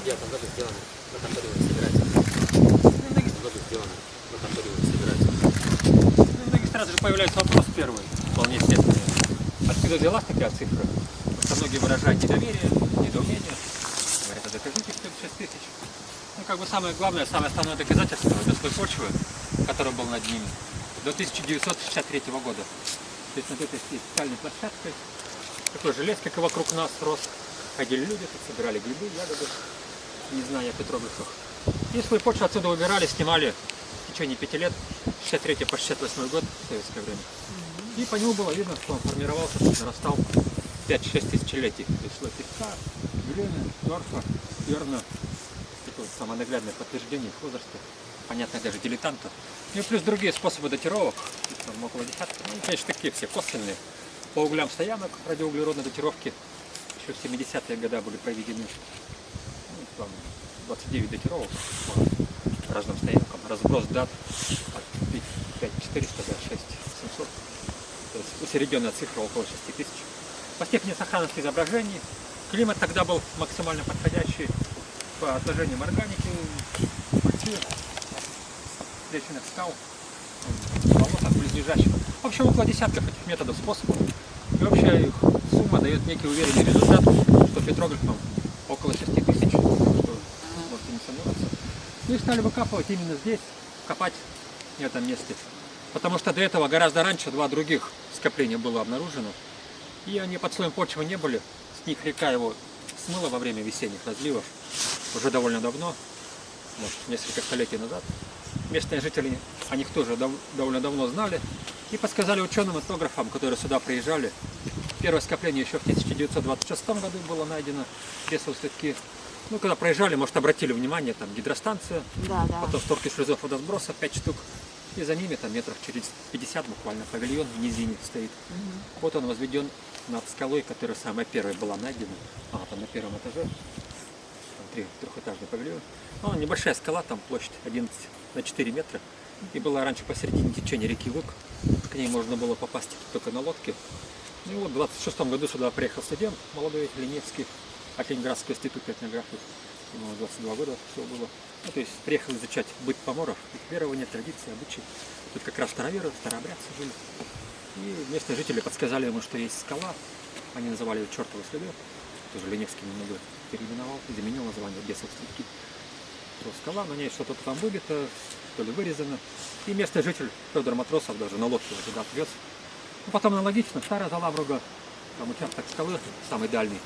1969 году сделано на конторе собирателя. В этом году на конторе собирателя. Ну, в многих сразу же появляется вопрос первый, вполне естественный. Откуда взялась такая цифра? Что многие выражают недоверие, недоумение. Говорят, а докажите, что это 6 тысяч. Ну, как бы самое главное, самое основное доказательство это слой почвы, который был над ними, до 1963 года. То есть над этой специальной площадкой такой же лес, как вокруг нас, рос. Ходили люди, тут собирали грибы, ягоды, не зная о петроглифах. И слой почвы отсюда убирали, снимали в течение пяти лет, 63 по 68 год, советское время. И по нему было видно, что он формировался, нарастал 5-6 тысячелетий. Слой песка, глины, торфа, перна. Такое самое наглядное подтверждение их возраста. Понятно даже дилетантов. Ну и плюс другие способы датировок. Там около десятка. Ну, конечно, такие все косвенные. По углям стоянок радиоуглеродной датировки еще в 70-е годы были проведены. Там 29 датировок по разным стоянкам. Разброс дат от 5400 до 6700. То есть усредненная цифра около 6 тысяч. По степени сохранности изображений климат тогда был максимально подходящий по отложениям органики, пыльцы, встреченных скал, болотах близлежащих. В общем, около десятков этих методов, способов. И общая их сумма дает некий уверенный результат, что петроглифом около 6 тысяч, не сомневаться. Ну и стали выкапывать именно здесь, копать в этом месте. Потому что до этого гораздо раньше два других скопления было обнаружено. И они под слоем почвы не были. С них река его смыла во время весенних разливов уже довольно давно, может, несколько столетий назад. Местные жители о них тоже дов- довольно давно знали и подсказали ученым-этнографам, которые сюда приезжали. Первое скопление еще в 1926 году было найдено, ресовые следки. Ну, когда проезжали, может, обратили внимание, там гидростанция, Да, да. потом створки шлюзов водосброса 5 штук, и за ними там метров через 50 буквально павильон в низине стоит. Вот он возведен над скалой, которая самая первая была найдена. А, там на первом этаже. Там три, трехэтажный павильон. Ну, небольшая скала, там площадь 11 на 4 метра. И была раньше посередине течения реки Вык. К ней можно было попасть только на лодке. И вот в 26 году сюда приехал студент молодой Леневский от Ленинградского института этнографии. Ему 22 года всего было. Ну, то есть приехал изучать быт поморов, их верования, традиции, обычаи. Тут как раз староверы, старообрядцы жили. И местные жители подсказали ему, что есть скала. Они называли ее чертовой следы. Тоже Леневский немного переименовал, заменил название бесов следки. То скала, на ней что-то там выбито, то ли вырезано. И местный житель Федор Матросов даже на лодке туда отвез. Ну, потом аналогично, старая Залавруга, там участок скалы, самый дальний,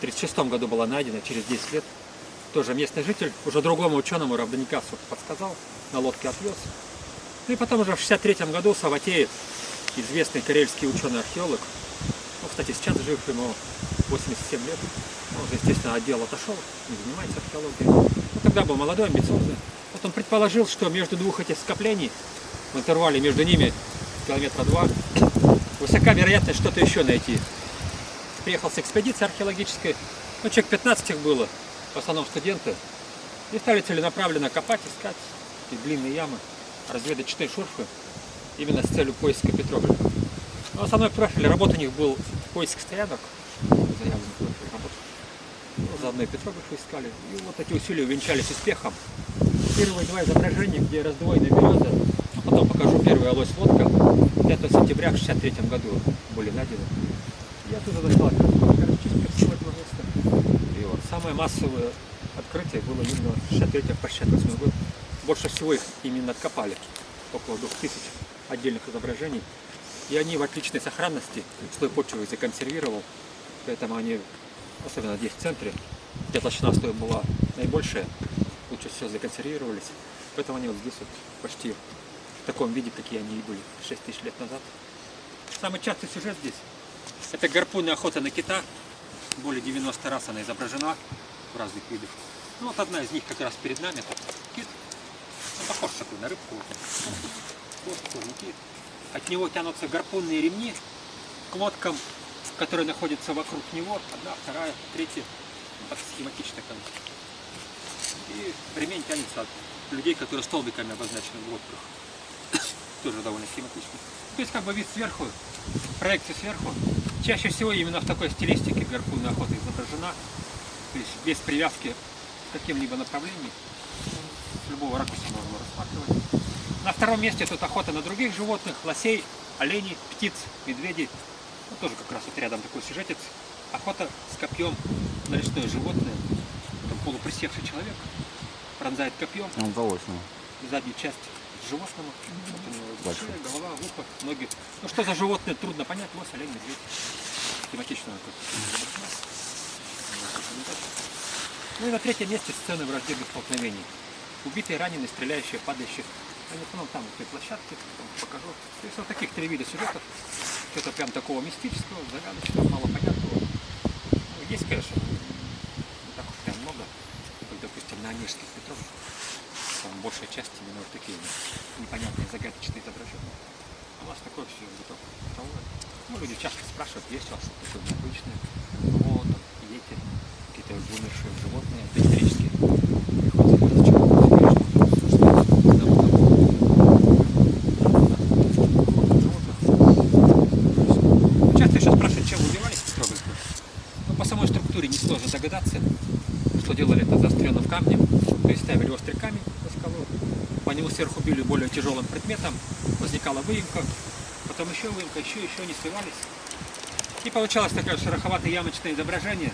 1936 году была найдена, через 10 лет. Тоже местный житель, уже другому ученому Равданикасу подсказал, на лодке отвез. Ну и потом уже в 1963 году Саватеев, известный карельский ученый-археолог, ну, кстати, сейчас жив ему 87 лет, он уже, естественно, отдел отошел, не занимается археологией. Но тогда был молодой, амбициозный. Вот он предположил, что между двух этих скоплений, в интервале между ними километра два, высока вероятность что-то еще найти. Приехал с экспедицией археологической, ну, человек 15 их было, в основном студенты, и стали целенаправленно копать, искать эти длинные ямы, разведочные шурфы, именно с целью поиска петроглифа. Но основной профиль работы у них был поиск стоянок, заявленный профиль работы. Ну, заодно и петроглифы искали. И вот эти усилия увенчались успехом. Первые два изображения, где раздвоены березы, а потом покажу первая лось лодка, 5 сентября в 63 году были найдены. Я оттуда достал археологических всего этого места. И вот самое массовое открытие было именно в 63 по 68 год. Больше всего их именно откопали, около 2000 отдельных изображений. И они в отличной сохранности, слой почвы законсервировал, поэтому они, особенно здесь в центре, где толщина слоя была наибольшая, лучше всего законсервировались. Поэтому они вот здесь вот почти в таком виде, какие они и были 6 тысяч лет назад. Самый частый сюжет здесь – это гарпунная охота на кита. Более 90 раз она изображена в разных видах. Ну вот одна из них как раз перед нами, это кит. Он похож такой на рыбку. Вот тоже кит. От него тянутся гарпунные ремни к лодкам, которые находятся вокруг него. Одна, вторая, третья. Ну, схематично бы. И ремень тянется от людей, которые столбиками обозначены в лодках. Тоже довольно схематично. То есть как бы вид сверху, проекция сверху. Чаще всего именно в такой стилистике гарпунная охота изображена. То есть без привязки в каким-либо направлении. С любого ракурса можно рассматривать. На втором месте тут охота на других животных, лосей, оленей, птиц, медведей. Ну, тоже как раз вот рядом такой сюжетец. Охота с копьем на лесное животное. Там полуприсевший человек пронзает копьем удалось ему. заднюю часть животного. Вот у него Большой. шея, голова, ухо, ноги. Ну что за животное, трудно понять. Лось, олень, медведь. Тематично. Ну и на третьем месте сцены враждебных столкновений. Убитые, раненые, стреляющие, падающие. Они в основном там, в той площадке, там покажу. То есть вот таких три вида сюжетов. Что-то прям такого мистического, загадочного, мало понятного. Ну, есть, конечно, не так уж прям много. Как, допустим, на Онежских Петров. Там большая часть именно вот такие непонятные, загадочные изображения. А у нас такое все готово. Ну, люди часто спрашивают, есть у вас такое необычное? Там, эти какие-то вымершие животные, доисторические. Приходится разочаровываться, конечно, что когда мы там животных. Часто еще спрашивают, чем убивались Петровых. Ну, по самой структуре несложно догадаться, что делали это заостренным камнем, то есть ставили острый камень на скалу, по нему сверху били более тяжелым предметом, возникала выемка, потом еще выемка, еще, еще не сливались. И получалось такое шероховатое ямочное изображение,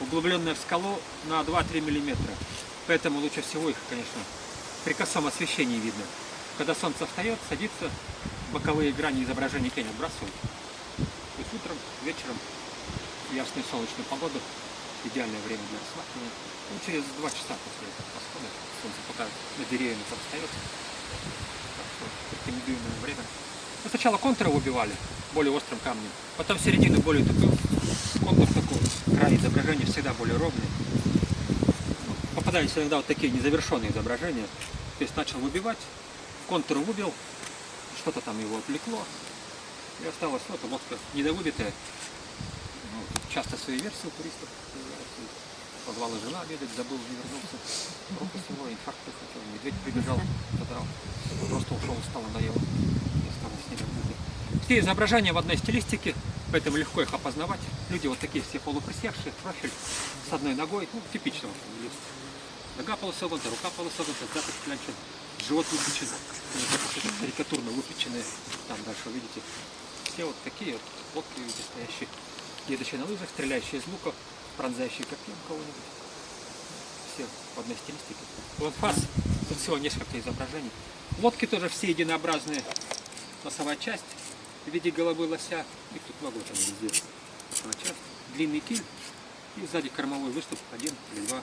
углубленное в скалу на 2-3 миллиметра. Поэтому лучше всего их, конечно, при косом освещении видно. Когда солнце встает, садится, боковые грани изображения тень отбрасывают. То есть утром, вечером, ясную солнечную погоду, идеальное время для рассматривания. Ну, через два часа после восхода солнце пока на деревьями там встает. Рекомендуемое время. Ну, сначала контуры убивали более острым камнем, потом середину более тупым. Контур такой, край изображения всегда более ровный. Попадались иногда вот такие незавершенные изображения. То есть начал выбивать, контур выбил, что-то там его отвлекло. И осталось вот лодка недовыбитая. Ну, часто свои версии у туристов. Позвала жена обедать, забыл, не вернулся. Руку всего, инфаркт хотел, медведь прибежал, задрал. Просто ушел, устал, надоело. И осталось недовыбитые. Все изображения в одной стилистике, поэтому легко их опознавать. Люди вот такие все полуприсевшие, профиль с одной ногой, ну, типично вот. Нога полусогнута, рука полусогнута, запах клянчен, живот выпечен, ну, карикатурно выпеченные. Там дальше видите. Все вот такие вот лодки видите, стоящие, едущие на лыжах, стреляющие из лука, пронзающие копьем кого-нибудь. Все в одной стилистике. Вот фас, тут всего несколько изображений. Лодки тоже все единообразные. Носовая часть в виде головы лося, их тут много там везде. Носовая часть, длинный киль и сзади кормовой выступ, один или два.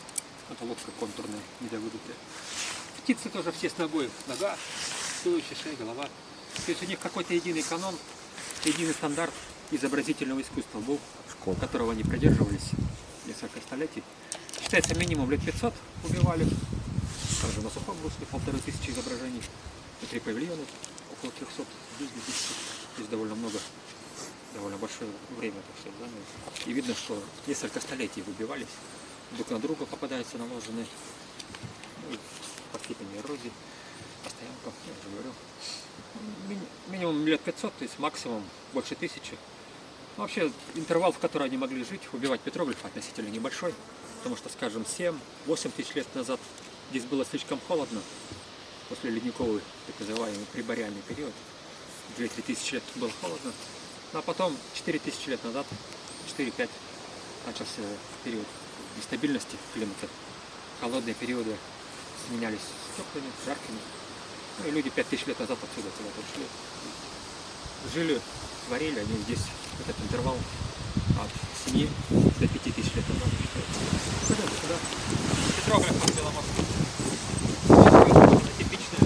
Это лодка контурная, недовыдутая. Птицы тоже все с ногой. Нога, туловище, шея, голова. То есть у них какой-то единый канон, единый стандарт изобразительного искусства был, которого они придерживались несколько столетий. Считается минимум лет 500 убивали. Также на сухом русле полторы тысячи изображений. И три павильона, около 300, здесь 2000. Здесь довольно много, довольно большое время это все заняло. И видно, что несколько столетий выбивались. Друг на друга попадаются наложенные. Ну, по эрозии. Постоянка, я уже говорю. Мини- Минимум лет 500, то есть максимум больше тысячи. Ну, Вообще, интервал, в который они могли жить, убивать петроглиф относительно небольшой. Потому что, скажем, 7-8 тысяч лет назад здесь было слишком холодно. После ледниковый, так называемый прибориальный период. 2-3 тысячи лет было холодно. Ну, а потом 4 тысячи лет назад, 4-5, начался период нестабильности климата. Холодные периоды сменялись теплыми, жаркими. Ну и люди 5000 лет назад отсюда куда-то ушли. Жили, творили они здесь, этот интервал от 7 до 5 тысяч лет назад. Пойдем сюда. Петроглиф от Беломорска. Типичная.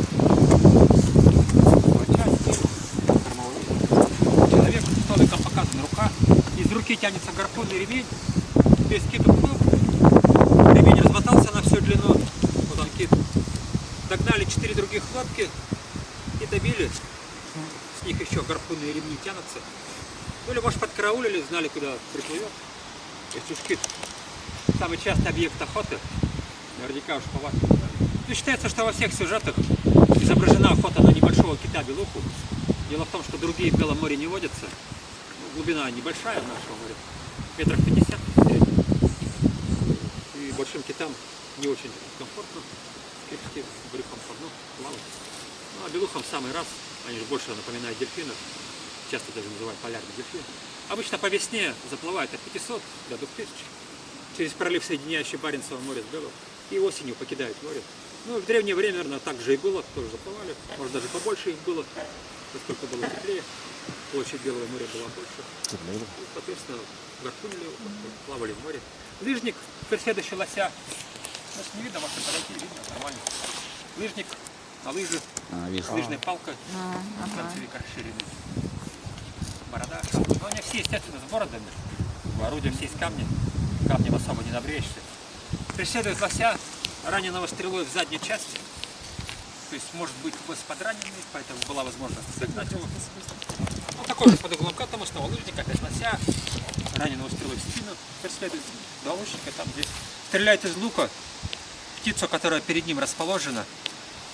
Человек столиком показана рука, из руки тянется гарпунный ремень, весь кит уплыл, ремень размотался на всю длину, вот он кит. Догнали четыре других лодки и добили. С них еще гарпунные ремни тянутся. Ну или может подкараулили, знали куда приплывет. Если уж кит самый частый объект охоты, наверняка уж по вашему знали. Ну, считается, что во всех сюжетах изображена охота на небольшого кита-белуху. Дело в том, что другие в Белом море не водятся. Ну, глубина небольшая в нашем море, метров 50 в среднем. И большим китам не очень комфортно, кипятки брюхом по дну плавать. Ну, а белухам самый раз, они же больше напоминают дельфинов, часто даже называют полярный дельфин. Обычно по весне заплывают от 500 до 2000 через пролив, соединяющий Баренцево море с Белым, и осенью покидают море. Ну, в древнее время, наверное, так же и было, тоже заплывали, может даже побольше их было, поскольку было теплее, площадь Белого моря была больше. И, соответственно, гарпунили, плавали в море. Лыжник, преследующий лося, нас не видно, можно подойти, видно, нормально. Лыжник, на лыжи, А, лыжная палка, А, ага. концевик расширенный. Борода. Но они все, естественно, с бородами. Орудия все из камня. Камнем особо не набреешься. Преследует лося, раненого стрелой в задней части. То есть может быть хвост подраненный, поэтому была возможность загнать его. Ну, такой же под углом к этому, снова лыжник, опять лося, раненого стрелой в спину преследует. Два лучника там здесь. Стреляет из лука птицу, которая перед ним расположена.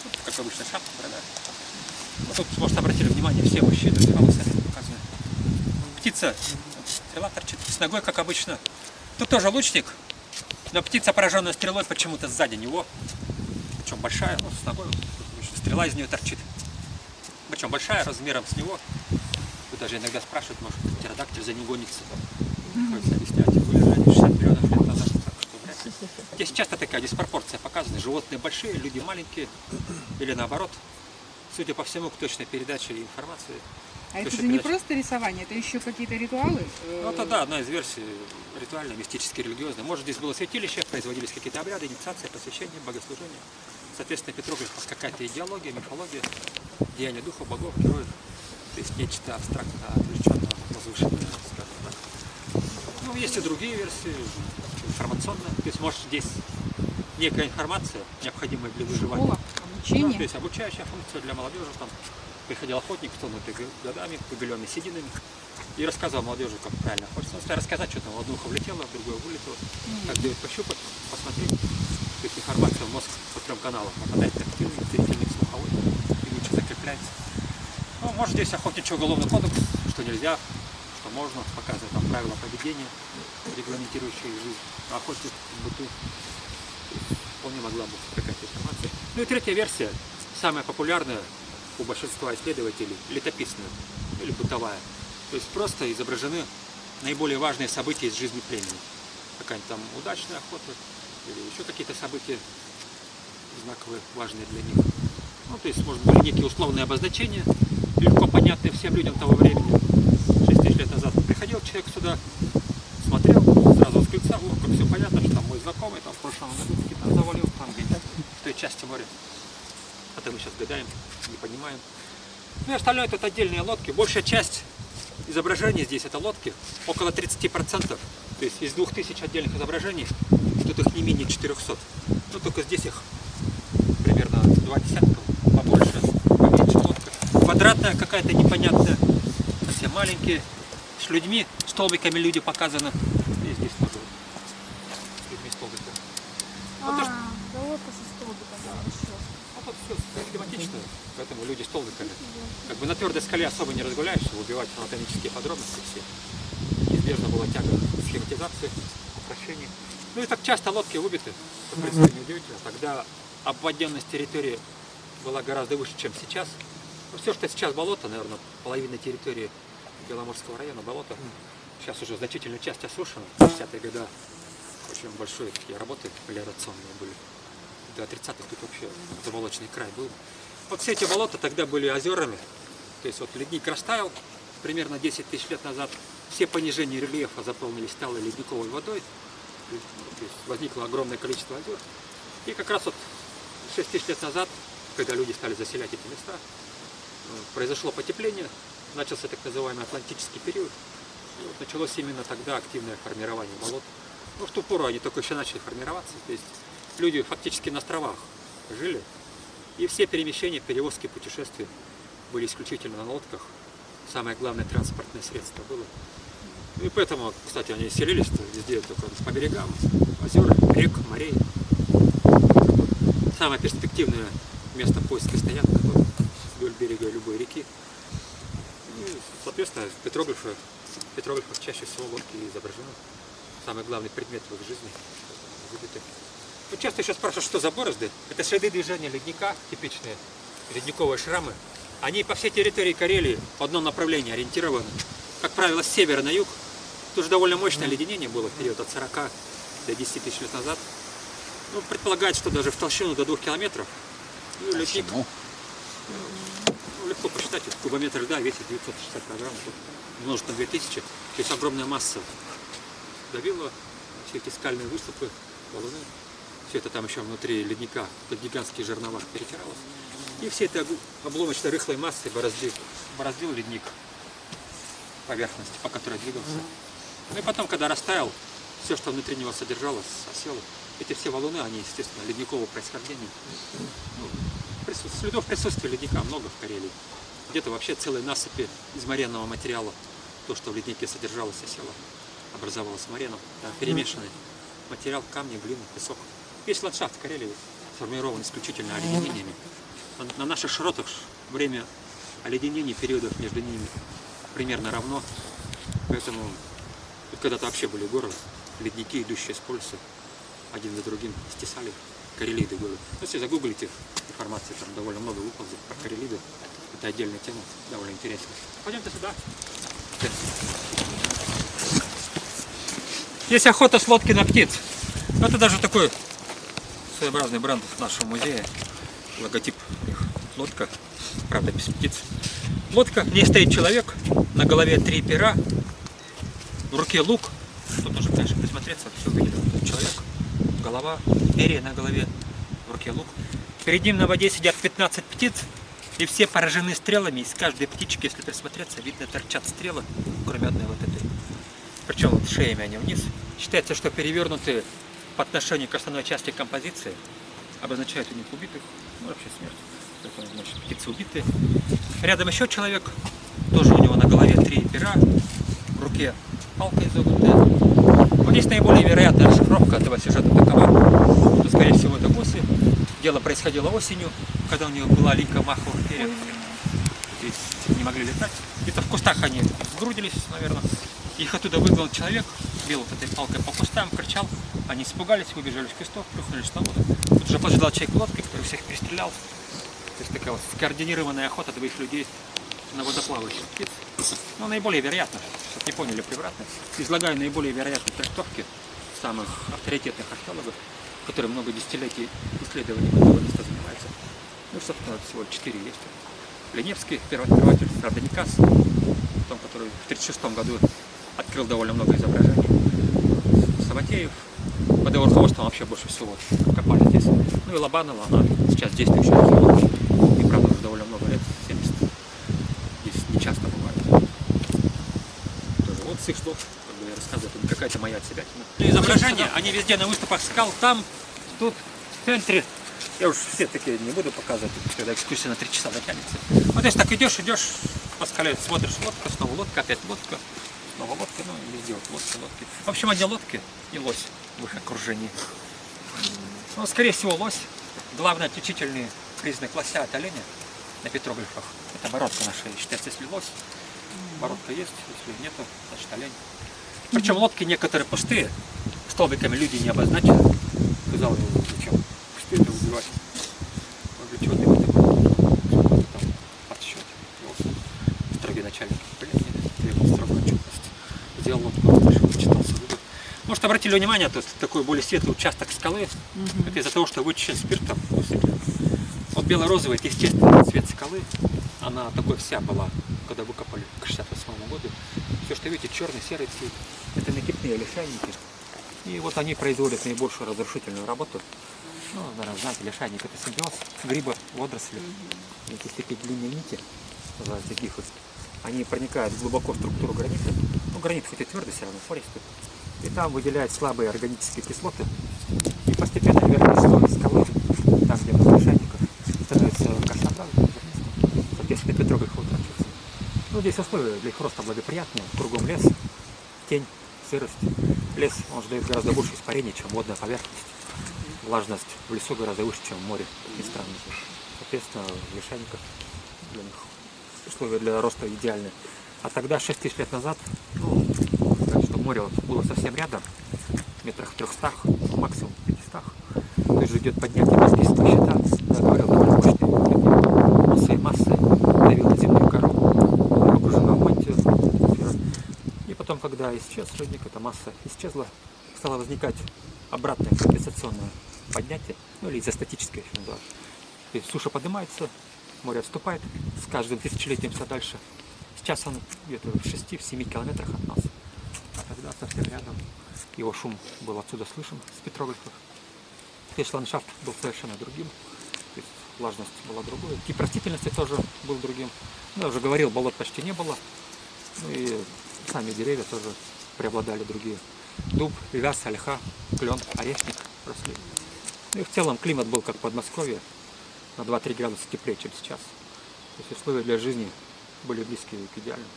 Ну, как обычно, шапка. Ну, Тут, может, обратили внимание, все мужчины волосами показаны. Птица, стрела торчит с ногой, как обычно. Тут тоже лучник, но птица, пораженная стрелой, почему-то сзади него. Причем большая, ну, с ногой, стрела из нее торчит. Причем большая, размером с него. Тут даже иногда спрашивают, может, птеродактиль за ним гонится. Приходится объяснять, были они 60 миллионов лет назад. Так что вряд ли. Здесь часто такая диспропорция показана. Животные большие, люди маленькие. Или наоборот. Судя по всему, к точной передаче информации. А это же не передача. просто рисование, это еще какие-то ритуалы? э, Ну, это да, одна из версий ритуальная, мистически религиозная. Может, здесь было святилище, производились какие-то обряды, инициация, посвящение, богослужение. Соответственно, Петроглифов какая-то идеология, мифология, деяния духа, богов, героев. То есть нечто абстрактно отвлеченное, возвышенное, скажем так. Ну, есть и другие версии, информационные. То есть, может, здесь некая информация, необходимая для выживания. Школа, Да, обучение. то есть обучающая функция для молодежи. Там приходил охотник, тонутый годами, побеленный сединами, и рассказывал молодежи, как правильно охотиться. Ну, рассказать, что там в одно ухо влетело, в другое вылетело, как дает пощупать, посмотреть. То есть информация в мозг по трем каналам попадает тактильный, зрительный, слуховой, и лучше закрепляется. Ну, может, здесь охотничий уголовный кодекс, что нельзя, что можно, показывает там правила поведения, регламентирующие жизнь охотник в быту. Вполне могла быть какая-то информация. Ну и третья версия, самая популярная у большинства исследователей, летописная или бытовая. То есть просто изображены наиболее важные события из жизни племени. Какая-нибудь там удачная охота или еще какие-то события знаковые, важные для них. Ну, то есть, может, были некие условные обозначения, легко понятные всем людям того времени. 6 тысяч лет назад приходил человек сюда, смотрел, сразу восклицал, ну, как все понятно, что там мой знакомый, там в прошлом году какие-то завалил, там где-то в той части моря. Это мы сейчас гадаем, не понимаем. Ну и остальное тут отдельные лодки. Большая часть изображений здесь это лодки, около 30%. То есть из 2000 отдельных изображений, тут их не менее 400. Ну только здесь их примерно два десятка, побольше, поменьше лодка. Квадратная какая-то непонятная, совсем маленькие, с людьми, столбиками люди показаны. И здесь тоже с людьми столбиками. То, что- А, да лодка со столбиком еще. ну, тут схематично, поэтому люди столбиками. Как бы на твердой скале особо не разгуляешься, убивать анатомические подробности все. Неизбежно была тяга схематизации, упрощению. Ну и так часто лодки убиты, что, в неудивительно. Тогда обводенность территории была гораздо выше, чем сейчас. Ну, все, что сейчас болото, наверное, половина территории Беломорского района болото. Сейчас уже значительная часть осушена. В 50-е годы очень большие такие работы мелиорационные были. До 30-х тут вообще заболоченный край был. Вот все эти болота тогда были озерами. То есть вот ледник растаял примерно 10 тысяч лет назад. Все понижения рельефа заполнились сталой ледниковой водой. То есть возникло огромное количество озер. И как раз вот 6 тысяч лет назад, когда люди стали заселять эти места, произошло потепление, начался так называемый Атлантический период. И вот началось именно тогда активное формирование болот. Ну, в ту пору они только еще начали формироваться. То есть люди фактически на островах жили. И все перемещения, перевозки, путешествия были исключительно на лодках. Самое главное транспортное средство было. И поэтому, кстати, они селились везде, только по берегам, озер, рек, морей. Самое перспективное место поиска стоянок вот, вдоль берега любой реки. И, соответственно, петроглифы, в петроглифах чаще всего лодки изображены. Самый главный предмет в их жизни выбиты. Вот часто еще спрашивают, что за борозды. Это следы движения ледника, типичные ледниковые шрамы. Они по всей территории Карелии в одном направлении ориентированы. Как правило, с севера на юг. Тоже довольно мощное леденение было в период от 40 до 10 тысяч лет назад. Ну, предполагается, что даже в толщину до 2 километров. Ну, ледник, ну, легко посчитать, вот кубометр льда весит 960 килограмм, умножить на 2000. То есть огромная масса давила все эти скальные выступы, валуны. Все это там еще внутри ледника, под гигантские жернова перетиралось. И все это обломочной рыхлой массой бороздил, бороздил ледник поверхности, по которой двигался. Ну и потом, когда растаял, все, что внутри него содержалось, осело. Эти все валуны, они, естественно, ледникового происхождения. Ну, прису- следов присутствия ледника много в Карелии. Где-то вообще целые насыпи из моренного материала. То, что в леднике содержалось, осело, образовалось мореном. Да, перемешанный материал, камни, глина, песок. Весь ландшафт Карелии сформирован исключительно оледенениями. На, на наших широтах время оледенений, периодов между ними примерно равно. Поэтому когда-то вообще были горы, ледники, идущие с полюса, один за другим стесали карелиды горы. Ну, если загуглите информации, там довольно много выползет про карелиды. Это отдельная тема, довольно интересная. Пойдемте сюда. Есть охота с лодки на птиц. Это даже такой своеобразный бренд нашего музея. Логотип у них лодка, правда без птиц. Лодка, в ней стоит человек, на голове три пера, в руке лук. Тут нужно, конечно, присмотреться, все этот человек. Голова, перья на голове, в руке лук. Перед ним на воде сидят 15 птиц, и все поражены стрелами. Из каждой птички, если присмотреться, видно, торчат стрелы, кроме одной вот этой. Причем вот шеями они вниз. Считается, что перевернутые по отношению к основной части композиции обозначают у них убитых, ну вообще смерть. Поэтому, значит, птицы убитые. Рядом еще человек, тоже у него на голове три пера, в руке палка изогнутая. Вот здесь наиболее вероятная расшифровка этого сюжета такова, что, скорее всего, это осы. Дело происходило осенью, когда у него была линька маховых перьев. Здесь не могли летать. Где-то в кустах они сгрудились, наверное. Их оттуда выгнал человек, бил вот этой палкой по кустам, кричал. Они испугались, выбежали из кустов, плюхнулись воду. Тут уже поджидал человек лодкой, который всех перестрелял. То есть такая вот скоординированная охота двоих людей на водоплавающих птиц. Ну, наиболее вероятно, чтобы не поняли превратно, излагаю наиболее вероятные трактовки самых авторитетных археологов, которые много десятилетий исследований этого места занимаются. Ну, собственно, всего четыре есть. Леневский, первооткрыватель, Касс, том, который в 1936 году открыл довольно много изображений. Саватеев, под его руководством вообще больше всего копали здесь. Ну и Лобанова, она сейчас действующая археолог. И правда уже довольно много лет, 70. Здесь не часто бывает. Тоже вот с их слов, как бы я рассказываю, какая-то моя отсебятина. Изображения, они везде на выставках скал, там, тут, в центре. Я уж все такие не буду показывать, когда экскурсия на три часа затянется. Вот если так идешь, идешь, по скале смотришь, лодка, снова лодка, опять лодка, снова лодка, ну везде вот лодка, лодки. В общем, одни лодки и лось в их окружении. Ну, скорее всего, лось. Главный отличительный признак лося от оленя на петроглифах. Это бородка наша, считается, если лось. Бородка есть, если нету, значит олень. Причем лодки некоторые пустые, столбиками люди не обозначены. Сказал ему, зачем пустые убивать. Может, обратили внимание, то есть такой более светлый участок скалы, это из-за того, что вычищен спиртом. Вот бело-розовый, это естественный цвет скалы, она такой вся была, когда выкопали к 68 году. Все, что видите, черный, серый цвет, это накипные лишайники. И вот они производят наибольшую разрушительную работу. Ну, наверное, знаете, лишайник это симбиоз гриба, водоросли. Эти такие длинные нити, называются гифы, они проникают глубоко в структуру гранита. Ну, гранит хоть и твердый, все равно пористый. И там выделяют слабые органические кислоты. И постепенно верхний слой скалы, там где много лишайников, становится зернистым. Соответственно, петрограф утрачивается. Ну, здесь условия для их роста благоприятные. Кругом лес, тень, сырость. Лес, он же дает гораздо больше испарений, чем водная поверхность. Влажность в лесу гораздо выше, чем в море. И странно. Соответственно, в лишайниках для них условия для роста идеальны. А тогда, 6 тысяч лет назад, ну, море было совсем рядом, метрах в 300, ну, максимум в 500. То есть идет поднятие маслистого щита, да, говорил, мощный, такие массой массой давил на земную кору, была погружена в мантию. И потом, когда исчез родник, эта масса исчезла, стало возникать обратное компенсационное поднятие, ну или изостатическое называют. То есть суша поднимается, море отступает, с каждым тысячелетием все дальше. Сейчас он где-то в 6-7 километрах от нас. А тогда совсем рядом. Его шум был отсюда слышен с петроглифов. Весь ландшафт был совершенно другим. То есть влажность была другой. Тип растительности тоже был другим. Ну, я уже говорил, болот почти не было. Ну и сами деревья тоже преобладали другие. Дуб, вяз, ольха, клен, орешник росли. Ну и в целом климат был как в Подмосковье, на 2-3 градуса теплее, чем сейчас. То есть условия для жизни были близкие к идеальному.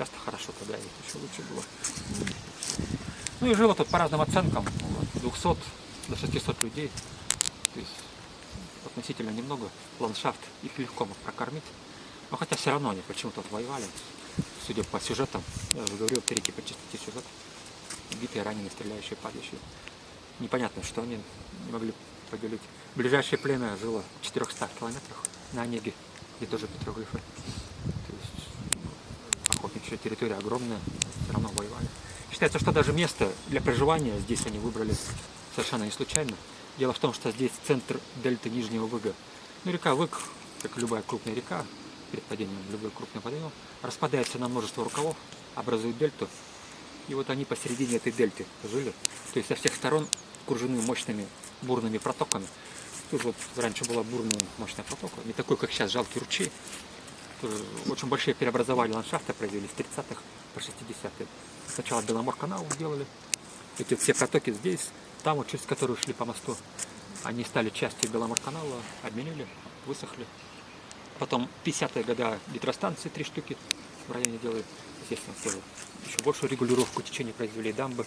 Может быть, Часто хорошо тогда еще лучше было. Ну и жило тут по разным оценкам, от 200 до 600 людей. То есть относительно немного. Ландшафт их легко мог прокормить. Но хотя все равно они почему-то воевали. Судя по сюжетам, я уже говорил, три типа части сюжет. Битые, раненые, стреляющие, падающие. Непонятно, что они не могли поделить. Ближайшее племя жило в 400 километрах на Онеге, где тоже петроглифы. Ну, охотничья территория огромная, все равно воевали. Считается, что даже место для проживания здесь они выбрали совершенно не случайно. Дело в том, что здесь центр дельты Нижнего Выга. Ну, река Выг, как любая крупная река, перед падением любой крупный водоем, распадается на множество рукавов, образует дельту. И вот они посередине этой дельты жили. То есть со всех сторон окружены мощными бурными протоками. Тут вот раньше была бурная мощная протока, не такой, как сейчас, жалкий ручей. Тоже очень большие преобразования ландшафта произвели с 30-х по 60-е. Сначала Беломор канал сделали. Эти все протоки здесь, там, вот, через которые шли по мосту, они стали частью Беломор канала, обменили, высохли. Потом 50-е годы гидростанции три штуки в районе делают. Естественно, тоже еще большую регулировку течения произвели дамбы,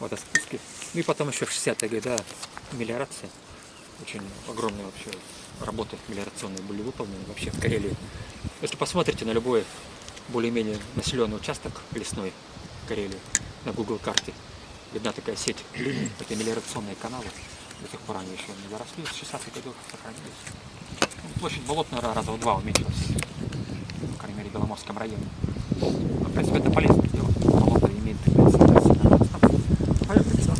водоспуски. Ну и потом еще в 60-е годы мелиорация. Очень огромные вообще работы мелиорационные были выполнены вообще в Карелии. Если посмотрите на любой более-менее населенный участок лесной Карелии на Google карте, видна такая сеть это мелиорационные каналы. До сих пор они еще не заросли, с 60-х годов сохранились. Ну, Площадь болотная раза в два уменьшилась, по крайней мере, в Беломорском районе. Но, в принципе, это полезное дело. Болото имеет тенденцию Поехали, да?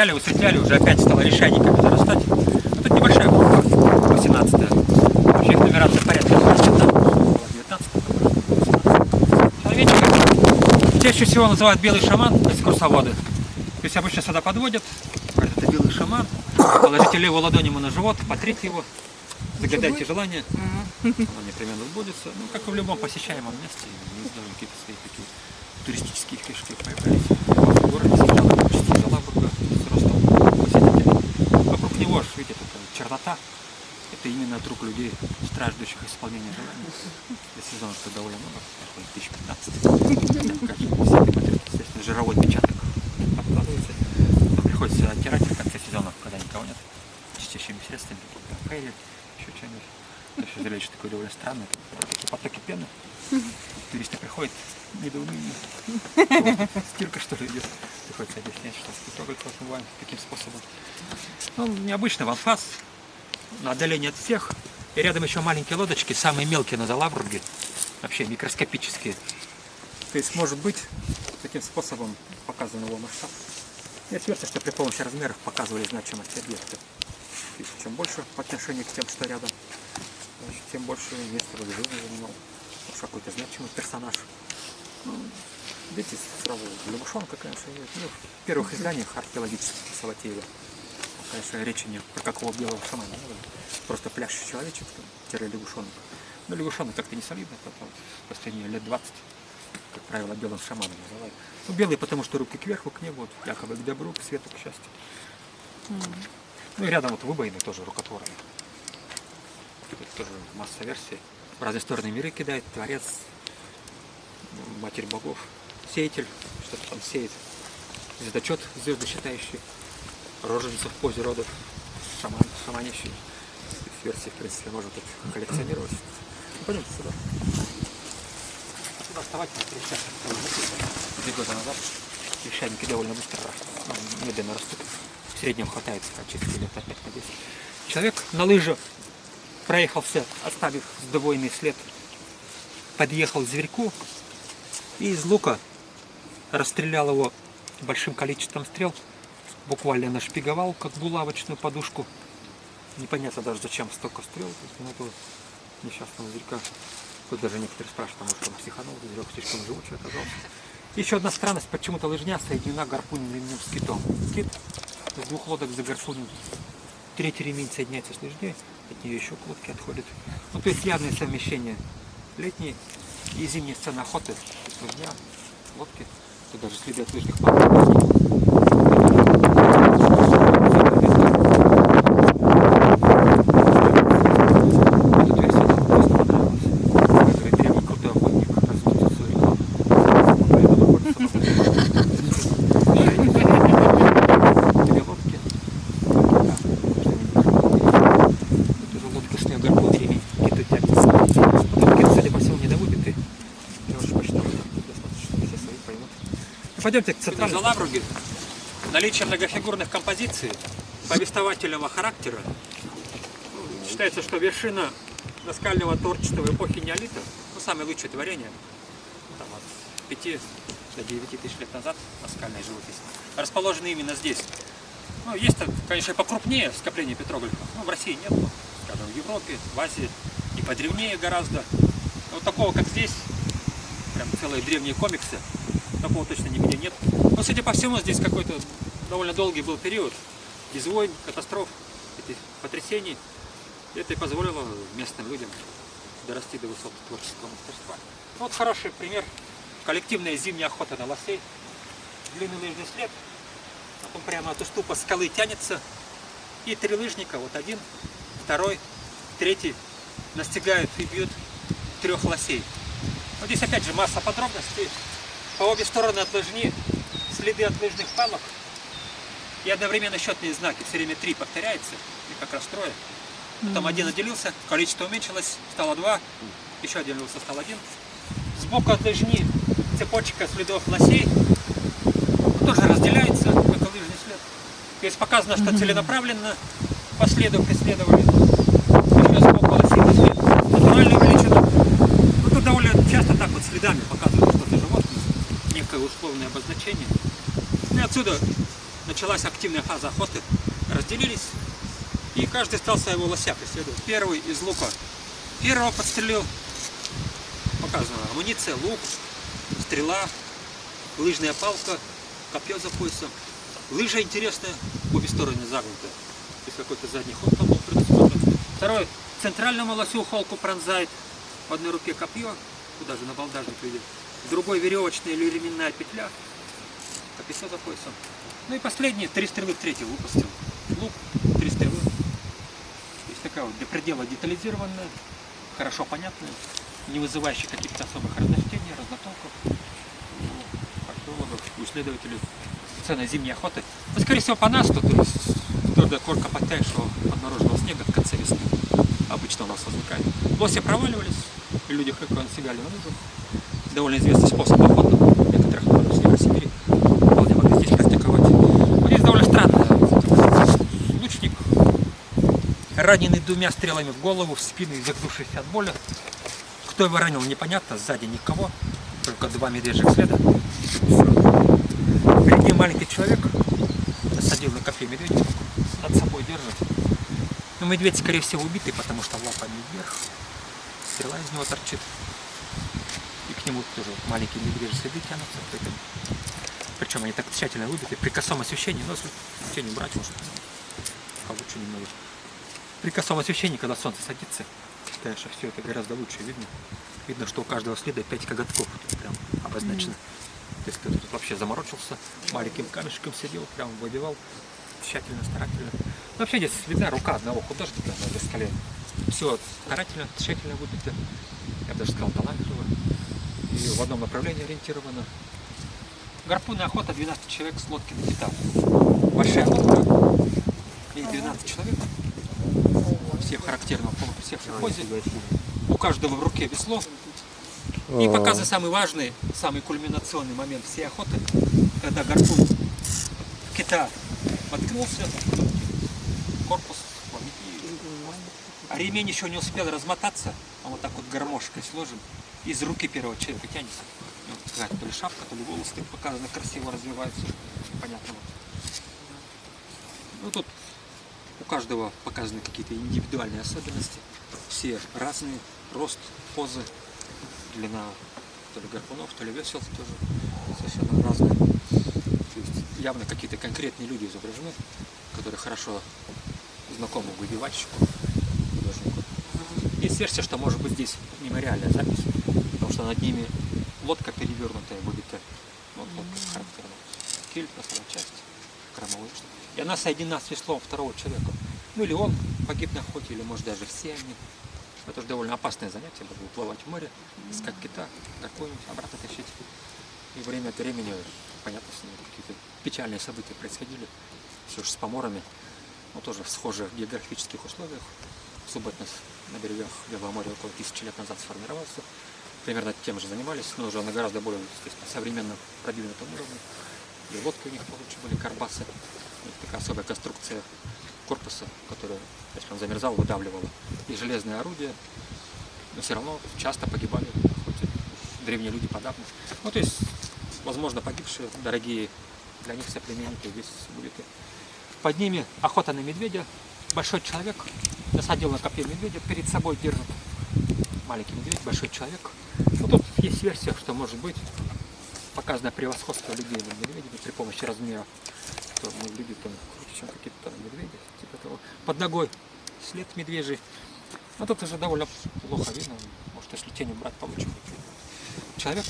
Очищали, высветляли, уже опять стало лишайниками зарастать. Ну, тут небольшая группа, 18 Вообще их нумерация порядка 20, да? Было 19 Человечек. Чаще всего называют белый шаман, экскурсоводы. То есть обычно сюда подводят, говорят, это белый шаман, положите левую ладонь ему на живот, потрите его, загадайте желание, оно непременно сбудется. Ну, как и в любом посещаемом месте, не знаю, какие-то свои такие туристические фишки появлялись. В городе сначала почти Залабурга с ростом посетителей. Вокруг него, ж, видите, такая чернота. Это именно от рук людей, страждущих исполнения желаний. Сезон что довольно много, такой 2015. Как материал, естественно, жировой отпечаток откладывается. Но приходится оттирать в конце сезона, когда никого нет, чистящими средствами, фейли, еще что-нибудь. Еще зрелище такое довольно странное, такие потоки пены. Туристы приходят, недоумение. Стирка что ли идет. Приходится объяснять, что фотограф отмываем, каким способом. Ну, необычный ванфас, на отдалении от всех. И рядом еще маленькие лодочки, самые мелкие на Залабурге, вообще микроскопические. То есть, может быть, таким способом показан его масштаб. Есть версия, что при помощи размеров показывали значимость объекта. Есть, чем больше по отношению к тем, что рядом, значит, тем больше места в жизни занимал. Уж какой-то значимый персонаж. Ну, видите, сразу лягушонка, конечно, есть. Ну, в первых изданиях археологических Саватеева. Конечно, речи не про какого белого шамана. Просто пляшущий человечек, тире лягушонок. Но лягушонок как-то не солидно, потом в последние лет 20, как правило, белым шаманом называют. Ну, белый, потому что руки кверху, к небу, вот, якобы к добру, к свету, к счастью. Ну и рядом вот выбоины тоже рукотворные. Тут тоже масса версий. В разные стороны миры кидает, творец, матерь богов, сеятель, что-то там сеет, звездочет звезды считающий, роженица в позе родов, шаман, шаманящий. Версии, в принципе, можно тут коллекционировать. Ну, пойдемте сюда. Сюда вставать на три года назад. Лишайники довольно быстро растут, медленно растут. В среднем хватает через лет 5 на 10. Человек на лыжах проехался, оставив сдвоенный след, подъехал к зверьку и из лука расстрелял его большим количеством стрел, буквально нашпиговал, как булавочную подушку. Непонятно даже зачем столько стрел, на этого несчастного зверька. Тут даже некоторые спрашивают, а может он психанул, зверек слишком живучий оказался. Еще одна странность, почему-то лыжня соединена гарпунным с китом. Кит с двух лодок загарпунен. Третий ремень соединяется с лыжней, от нее еще к лодке отходит. Ну, то есть явное совмещение летней и зимней сцены охоты. Лыжня, лодки, тут даже следы от лыжных палок. Эта версия нам просто понравилась. Как говорит древний крутой охотник, разводит свою рекламу. Поэтому охотится на Две лодки. Да, Это уже лодка с нее гарпун ремень. Киты тянется. Но кит, судя по всему, недовыбитый. Я уже посчитал, что достаточно, все свои поймут. Ну, Пойдемте к центральному. Залабруги наличие многофигурных композиций повествовательного характера считается, что вершина наскального творчества эпохи неолита, ну, самое лучшее творение, там, от 5 до 9 тысяч лет назад наскальная живопись, расположены именно здесь. Ну, есть, конечно, покрупнее скопление петроглифов, но в России нет, скажем, в Европе, в Азии, и подревнее гораздо. Вот такого, как здесь, прям целые древние комиксы, такого точно нигде нет. Но, судя по всему, здесь какой-то довольно долгий был период без войн, катастроф, этих потрясений. Это и позволило местным людям дорасти до высот творческого мастерства. Ну, Вот хороший пример. Коллективная зимняя охота на лосей. Длинный лыжный след. Потом прямо от уступа скалы тянется. И три лыжника, вот один, второй, третий, настигают и бьют трех лосей. Вот здесь опять же масса подробностей. По обе стороны от лыжни следы от лыжных палок. И одновременно счетные знаки. Все время три повторяется. И как раз трое. Потом один отделился, количество уменьшилось, стало два. Еще отделился, стал один. Сбоку от лыжни цепочка следов лосей. Тоже разделяется, какой-то лыжный след. То есть показано, что целенаправленно по следу преследовали. Еще сбоку лосиный след. Натуральную величину. Ну, тут довольно часто так вот следами показывают. Некое условное обозначение. И отсюда началась активная фаза охоты. Разделились. И каждый стал своего лося преследовать. Первый из лука. Первого подстрелил. Показано. Амуниция, лук, стрела, лыжная палка, копье за поясом. Лыжа интересная, обе стороны загнутые. То есть какой-то задний ход там был предусмотрен. Второй. Центральному лосю холку пронзает. В одной руке копье, куда же на балдажник видит. Другой веревочная или ременная петля. Копье за поясом. Ну и последний, три стрелы в третий выпустил. Лук, три стрелы. То есть такая вот до предела детализированная, хорошо понятная, не вызывающая каких-то особых разночтений, разнотолков. Археологов, у исследователей цены зимней охоты. Ну, скорее всего, по нас тут твердая корка подтаявшего подмороженного снега в конце весны обычно у нас возникает. Лоси проваливались, люди хрюкают сигали на лыжах. Довольно известный способ охоты некоторых народов Северо-Сибири. Вполне могли здесь практиковать. Вот здесь довольно странно. Лучник, раненый двумя стрелами в голову, в спину и загнувшийся от боли. Кто его ранил, непонятно, сзади никого, только два медвежьих следа. Перед ним маленький человек насадил на копье медведя, над собой держит. Но медведь, скорее всего, убитый, потому что лапами вверх, стрела из него торчит. К нему тоже вот маленькие медвежьи следы тянутся. Поэтому... Причем они так тщательно выбиты. При косом освещении, но если тень убрать, может, получше немного. При косом освещении, когда солнце садится, конечно, все это гораздо лучше видно. Видно, что у каждого следа 5 коготков прям обозначено. То есть кто-то тут вообще заморочился, маленьким камешком сидел, прям выбивал тщательно, старательно. Ну, вообще здесь видна рука одного художника на скале. Все старательно, тщательно выбито. Я бы даже сказал талантливо. И в одном направлении ориентировано. Гарпунная охота 12 человек с лодки на кита. Большая лодка. И 12 человек. Все в характерном полуприсе, в позе. У каждого в руке весло. И показывает самый важный, самый кульминационный момент всей охоты. когда гарпун кита воткнулся, корпус, а ремень еще не успел размотаться, он вот так вот гармошкой сложен, из руки первого человека тянется. Вот какая-то то ли шапка, то ли волосы показано, красиво развиваются. Понятно. Ну тут у каждого показаны какие-то индивидуальные особенности. Все разные, рост, позы, длина то ли гарпунов, то ли весел тоже совершенно разные. То есть явно какие-то конкретные люди изображены, которые хорошо знакомы выбивальщику. Версия, что может быть здесь мемориальная запись, потому что над ними лодка перевернутая выбита. Вот лодка характерна. Киль, носовая часть, кормовой. И она соединена с веслом второго человека. Ну или он погиб на охоте, или может даже все они. Это же довольно опасное занятие, было уплывать в море, искать кита, какую-нибудь обратно тащить. И время от времени, понятно, с ним какие-то печальные события происходили. Все же с поморами, но тоже в схожих географических условиях. Субботность на берегах Белого моря около тысячи лет назад сформировался. Примерно тем же занимались, но уже на гораздо более современном продвинутом уровне. И лодки у них получше были, карбасы. У них такая особая конструкция корпуса, которая, если он замерзал, выдавливала. И железные орудия, но все равно часто погибали, хоть древние люди подавно. Ну, то есть, возможно, погибшие, дорогие для них соплеменники здесь были. Под ними охота на медведя. Большой человек насадил на копье медведя, перед собой держит маленький медведь, большой человек. Ну, тут есть версия, что может быть показано превосходство людей над медведями при помощи размера. Что мы люди там круче, чем какие-то медведи. Типа того. Под ногой след медвежий. Но тут уже довольно плохо видно. Может, если тень убрать, видно. Человек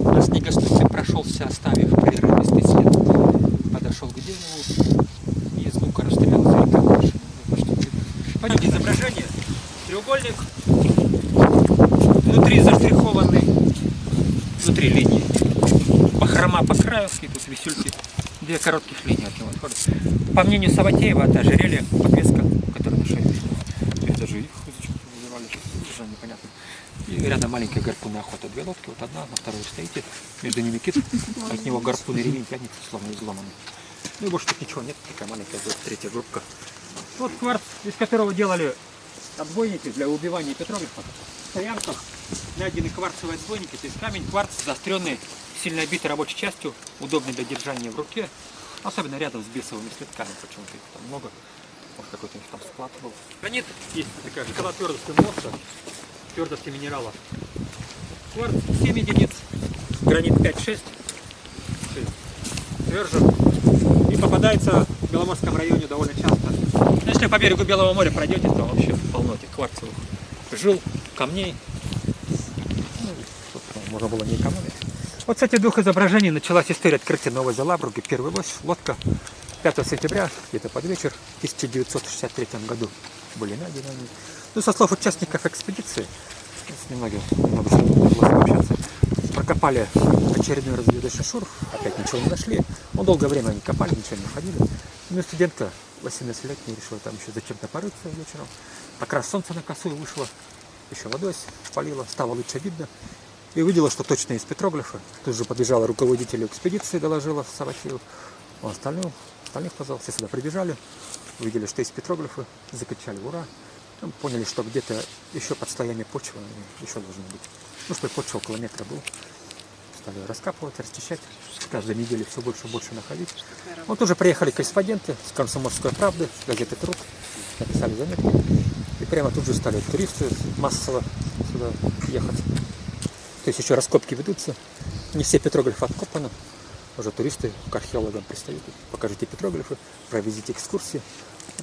на снегоступе прошелся, оставив прерывистый след. Подошел к дереву и из лука расстрелял зверька больше. не знаю, что видно. Пойдемте изображение. Треугольник. Внутри заштрихованный. Внутри линии. Бахрома по краю, и тут висюльки. Две коротких линии от него отходят. По мнению Саватеева, это ожерелье, подвеска, которая на шее висит. То есть даже их выбивали, уже непонятно. И рядом маленькая гарпунная охота. Две лодки, вот одна, на второй стоите. Между ними кит, от него гарпунный ремень тянется, словно изломанный. Ну и больше тут ничего нет, такая маленькая третья группка. Вот кварц, из которого делали отбойники для убивания петроглифов. В найдены кварцевые отбойники, то есть камень, кварц, заостренный, сильно обитый рабочей частью, удобный для держания в руке, особенно рядом с бесовыми следками, почему-то их там много. Может какой-то у них там склад был. Гранит есть такая шкала твердости морса, твердости минерала. Кварц 7 единиц, гранит 5-6, тверже. И попадается в Беломорском районе довольно часто. Ну, Если по берегу Белого моря пройдете, то вообще полно этих кварцевых жил, камней. Ну, можно было не экономить. Вот с этих двух изображений началась история открытия Новой Залабруги. Первый лось, лодка 5 сентября, где-то под вечер, в 1963 году были найдены они. Ну, со слов участников экспедиции, с немногим много с ними удалось пообщаться, прокопали очередной разведывательный шур, опять ничего не нашли. Ну, долгое время они копали, ничего не находили. Ну, студентка 18-летняя решила там еще зачем-то порыться вечером. Как раз солнце на косую вышло, еще водой спалило, стало лучше видно. И увидела, что точно из петроглифа. Тут же подбежала руководителю экспедиции, доложила Саватеев. Он остальных, остальных позвал, все сюда прибежали, увидели, что есть петроглифы, закричали «Ура!». Ну, поняли, что где-то еще под слоями почвы еще должны быть. Ну, что почва около метра был. Стали раскапывать, расчищать. С каждой недели все больше и больше находить. Вот уже приехали корреспонденты с «Комсомольской правды», с газеты «Труд», написали заметки. И прямо тут же стали туристы массово сюда ехать. То есть еще раскопки ведутся. Не все петроглифы откопаны. Уже туристы к археологам пристают. Покажите петроглифы, проведите экскурсии.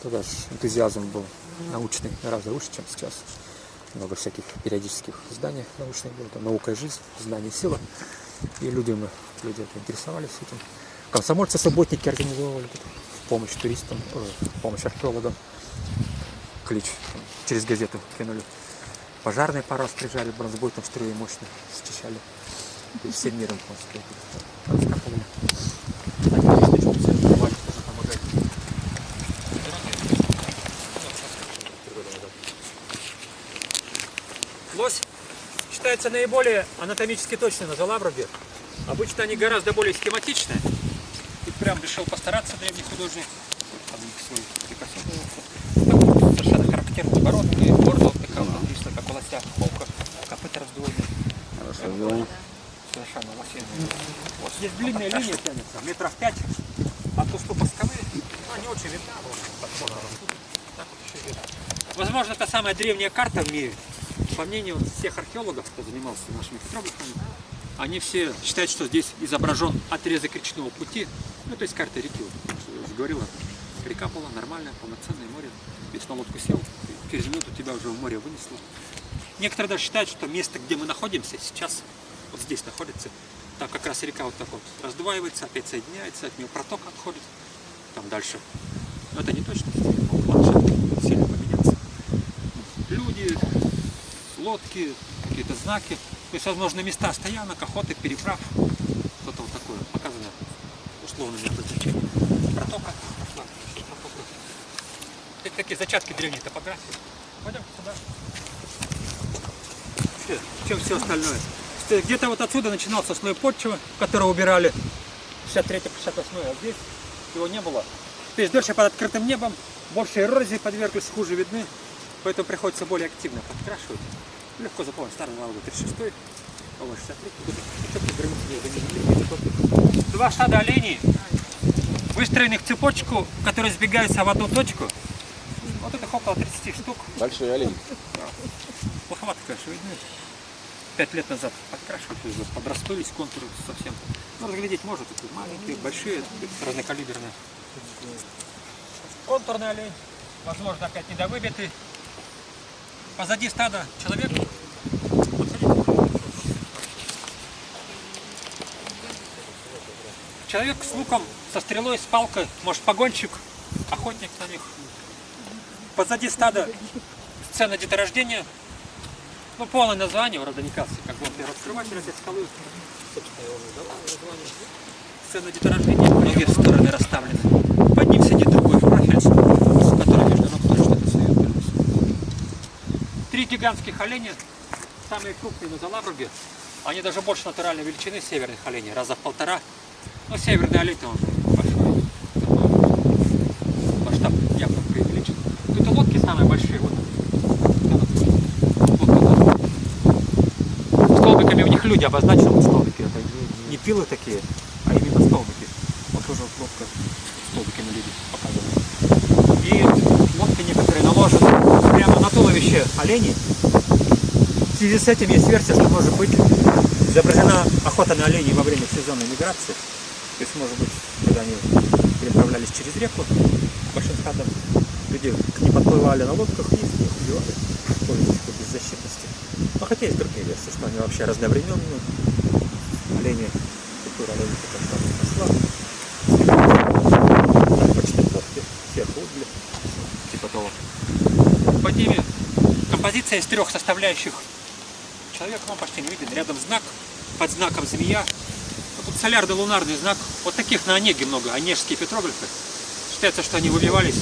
Тогда же энтузиазм был научный гораздо выше, чем сейчас. Много всяких периодических изданий научных было. Там наука и жизнь, знание и сила. И люди, мы, люди интересовались этим. Комсомольцы, субботники организовывали в помощь туристам, э, в помощь археологам. Клич через газету кинули. Пожарные пару раз приезжали, бронзбойтом струи мощно счищали. И всем миром просто раскапывали. Так, туристы что-то все открывали, тоже помогали. Считается наиболее анатомически точным на Залабруге. Обычно они гораздо более схематичные. И прям решил постараться древний художник. Совершенно характерный морда вот такая вот написана, как у лося, холка, копыта раздвоенные. Хорошо сделано. Совершенно лосиные. Вот здесь длинная линия тянется, метров пять. От уступа скалы, ну, не очень видна. Возможно, это самая древняя карта в мире. По мнению всех археологов, кто занимался нашими петроглифами, они все считают, что здесь изображен отрезок речного пути, ну, то есть карта реки. Вот, говорила, река была нормальная, полноценное море. Если на лодку сел, через минуту тебя уже в море вынесло. Некоторые даже считают, что место, где мы находимся сейчас, вот здесь находится, там как раз река вот так вот раздваивается, опять соединяется, от нее проток отходит, там дальше. Но это не точно, ландшафт сильно поменялся. Люди, лодки, какие-то знаки, то есть, возможно, места стоянок, охоты, переправ, что-то вот такое показано условными обозначениями. Протока. Это такие зачатки древней топографии. Пойдем сюда. Чем все остальное? Где-то вот отсюда начинался слой почвы, который убирали 63-58, а здесь его не было. То есть дольше под открытым небом, больше эрозии подверглись, хуже видны, поэтому приходится более активно подкрашивать. Легко запомнить, старый налога 36, ОВ 63, тут границы не Два стада оленей, выстроенных в цепочку, которые сбегаются в одну точку. Вот это около 30 штук. Большой олень. Плоховато, конечно, видны. Пять лет назад подкрашивали, подрастулись контуры совсем. Ну, разглядеть можно, такие маленькие, большие, разнокалиберные. Контурный олень, возможно, опять недовыбитый. Позади стада человек. Человек с луком, со стрелой, с палкой, может погонщик, охотник на них. Позади стада сцена деторождения, ну, полное название у Родоникаса, как бы он первый открыватель этой скалы. Собственно, давал название. Сцена деторождения, ноги в стороны расставлены. Под ним сидит другой профиль, который между ног тоже что-то сует. Три гигантских оленя, самые крупные на Залабруге. Они даже больше натуральной величины северных оленей, раза в полтора. Но северный олень он большой. Масштаб явно преувеличен. Это лодки самые большие. Вот. Столбиками у них люди обозначены, вот столбики. Это не пилы такие, а именно столбики. Вот тоже вот лодка столбиками люди показывают. И лодки некоторые наложены прямо на туловище оленей. В связи с этим есть версия, что может быть изображена охота на оленей во время сезонной миграции. То есть, может быть, когда они переправлялись через реку большим стадом, люди к ним подплывали на лодках и их убивали, пользуясь такой беззащитности. Но хотя есть другие версии, что они вообще разновременные. Олени, культура оленей как там росла. Почти лодки, сверху угли, типа того. Под ними композиция из трех составляющих. Человек вам почти не виден. Рядом знак, под знаком змея. Вот тут солярно-лунарный знак. Вот таких на Онеге много, онежские петроглифы. Считается, что они выбивались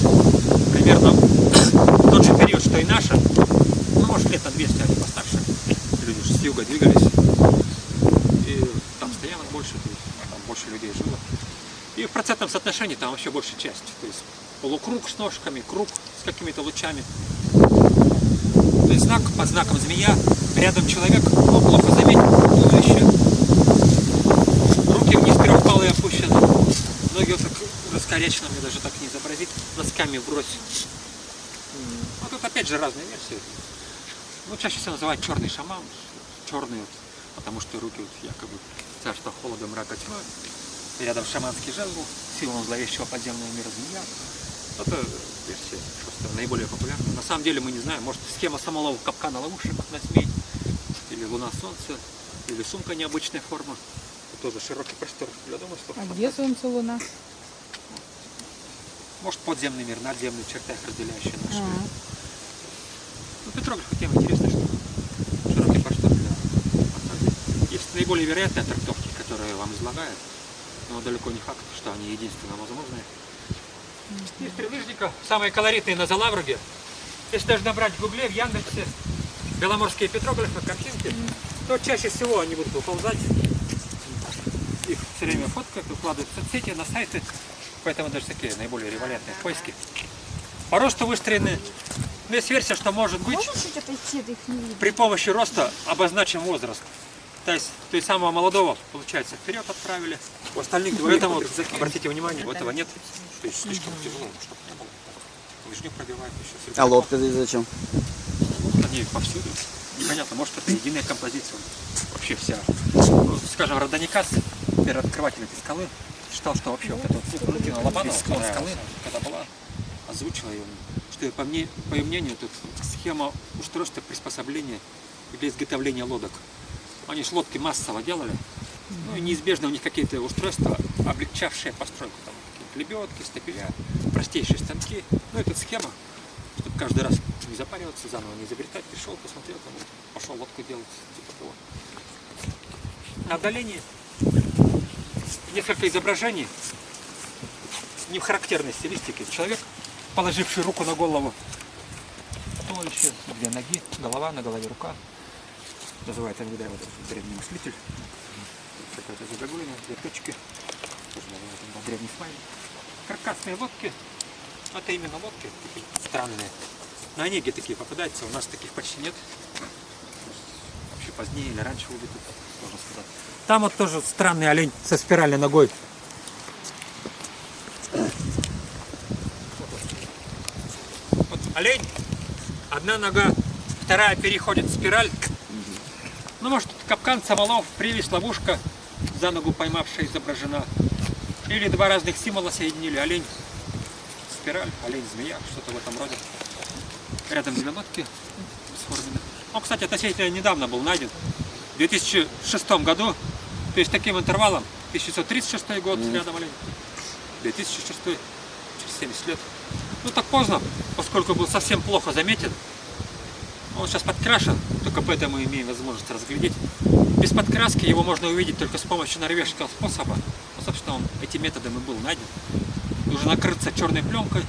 примерно в тот же период, что и наши. Ну, может, лет на 200 они постарше. Люди же с юга двигались. И там стоянок больше, там больше людей жило. И в процентном соотношении там вообще большая часть. То есть полукруг с ножками, круг с какими-то лучами. Есть знак под знаком змея, рядом человек, ну, плохо заметен, туловище. Руки вниз трехпалые опущены. Ноги вот так раскорячены, мне даже так не изобразить, носками вбрось. Ну тут опять же разные версии. Ну, чаще всего называют черный шаман, черный, вот, потому что руки вот якобы царство холода, мрака, тьмы. И рядом шаманский жезл, символ зловещего подземного мира змея. Это версия просто наиболее популярная. На самом деле мы не знаем, может схема самого капкана ловушек на змей, или луна солнце, или сумка необычной формы. Это тоже широкий простор. Я думаю, что А где солнце, луна? может подземный мир, надземный в чертах разделяющий наш мир. Ага. Ну, петроглифы тема интересная штука. Широкий простор для. Есть наиболее вероятные трактовки, которые вам излагают, но далеко не факт, что они единственно возможные. Из прилыжников самые колоритные на Залавруге. Если даже набрать в гугле, в Яндексе, беломорские петроглифы, картинки, то чаще всего они будут выползать все время фоткают, выкладывают в соцсети, на сайты. Поэтому даже такие наиболее револентные поиски. По росту выстроены. Ну, есть версия, что может быть их при помощи роста обозначим возраст. То есть, то есть самого молодого, получается, вперед отправили. У остальных, поэтому, обратите внимание, у этого нет. То есть слишком тяжело, чтобы не было. Лыжню пробивает еще. А лодка здесь зачем? Они повсюду. Непонятно, может это единая композиция. Вообще вся. Ну, скажем, Родоникас, первооткрыватель этой скалы, считал, что вообще вот эта вот Валентина Лобанова, склон скалы, когда была, озвучила ее, что по, мне, по ее мнению, тут схема устройства приспособления для изготовления лодок. Они ж лодки массово делали, ну и неизбежно у них какие-то устройства, облегчавшие постройку. Там лебедки, стапеля, простейшие станки. Ну, это схема, чтобы каждый раз не запариваться, заново не изобретать. Пришел, посмотрел, там, пошел лодку делать, типа того. На отдалении несколько изображений не в характерной стилистике. Человек, положивший руку на голову, туловище, две ноги, голова, на голове рука. Называется иногда этот древний мыслитель. Какая-то загогулина, две точки. Тоже называют иногда древний смайлик. Каркасные лодки. Ну, Это именно лодки странные. На Онеге такие попадаются, у нас таких почти нет. Вообще позднее или раньше убиты, можно сказать. Там вот тоже странный олень со спиральной ногой. Вот олень, одна нога, вторая переходит в спираль. Ну, может, капкан, самолов, привязь, ловушка, за ногу поймавшая изображена. Или два разных символа соединили. Олень, спираль, олень, змея, что-то в этом роде. Рядом две лодки сформены. Он, кстати, относительно недавно был найден. В 2006 году, то есть таким интервалом, 1936 год, рядом олень, 2006, через 70 лет. Ну так поздно, поскольку был совсем плохо заметен. Он сейчас подкрашен, только поэтому имеем возможность разглядеть. Без подкраски его можно увидеть только с помощью норвежского способа. Собственно, он этим методом и был найден. Нужно накрыться черной пленкой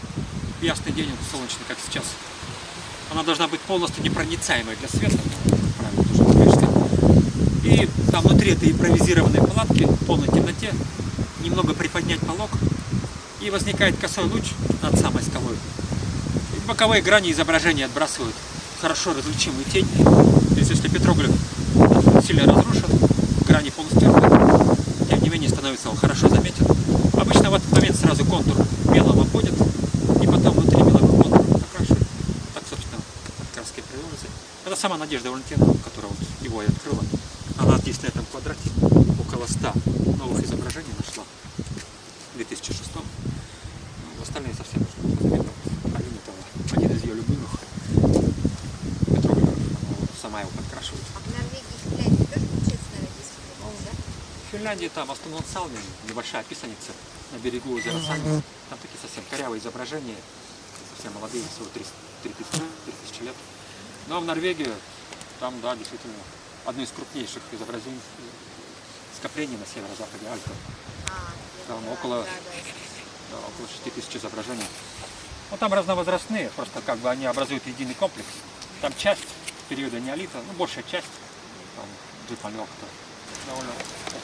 в ясный день, солнечный, как сейчас. Она должна быть полностью непроницаемой для света. И там внутри этой импровизированной палатки, в полной темноте, немного приподнять полог, и возникает косой луч над самой скалой. И боковые грани изображения отбрасывают хорошо различимую тень. То есть если петроглиф сильно разрушен, грани полностью менее становится он хорошо заметен. Обычно в этот момент сразу контур белым обводят, и потом внутри белого контур окрашивают. Так, собственно, краски приводятся. Это сама Надежда Валентиновна, которая вот его и открыла. Она здесь на этом квадрате около 100 новых изображений нашла в 2006 ну, Остальные совсем уже заметно. Алина это один из ее любимых. Петроглифов. Она вот сама его подкрашивает. А в Норвегии, Финляндии тоже получается, наверное, 10 километров, да? В Финляндии там Астунон Салмин, небольшая писаница на берегу озера Салмин. Там такие совсем корявые изображения, совсем молодые, всего 3000 лет. Ну а в Норвегии, там, да, действительно, одно из крупнейших изображений скоплений на северо-западе Альпы. А, Там около- да, около 6000 изображений. Ну там разновозрастные, просто как бы они образуют единый комплекс. Там часть периода неолита, ну большая часть, там Джипалек, довольно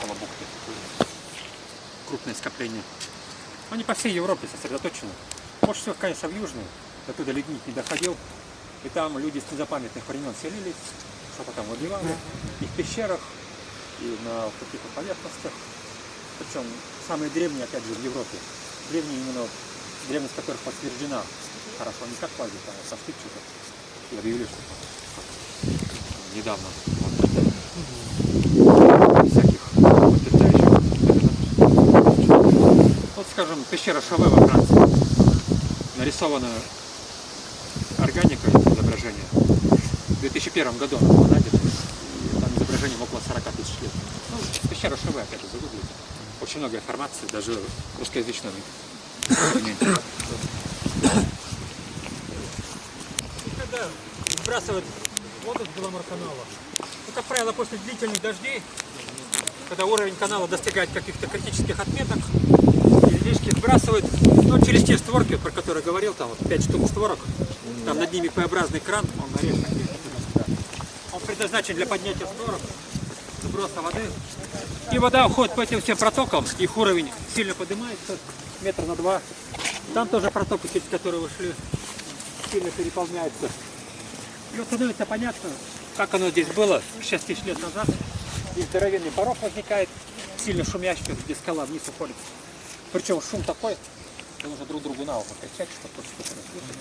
около бухты. такое Крупное скопление. Они по всей Европе сосредоточены. Больше всего, конечно, в Южной, оттуда ледник не доходил. И там люди с незапамятных времен селились, что-то там выбивали. И в пещерах, и на каких-то поверхностях. Причем самые древние, опять же, в Европе. Древние именно, древность которых подтверждена. Хорошо, не как пазик, а сошли что-то. И объявили, что недавно. Вот, всяких подтверждающих. Вот, скажем, пещера Шаве во Франции. Нарисована органикой изображение. В 2001 году она была найдена. Там изображением около 40 тысяч лет. Ну, пещера Шаве, опять же, загуглите. Очень много информации, даже. И когда сбрасывают воду с Беломорканала, ну, как правило, после длительных дождей, когда уровень канала достигает каких-то критических отметок, излишки сбрасывают, ну, через те створки, про которые говорил, там вот 5 штук створок, там над ними П-образный кран, он нарезан. Он предназначен для поднятия створок, сброса воды. И вода уходит по этим всем протокам, их уровень сильно поднимается, метр на два. Там тоже протоки, через которые вы шли, сильно переполняются. И вот становится понятно, как оно здесь было 6 тысяч лет назад. И здоровенный порог возникает, сильно шумящий, где скала вниз уходит. Причем шум такой, что нужно друг другу на ухо кричать, чтобы тот что-то расслышать.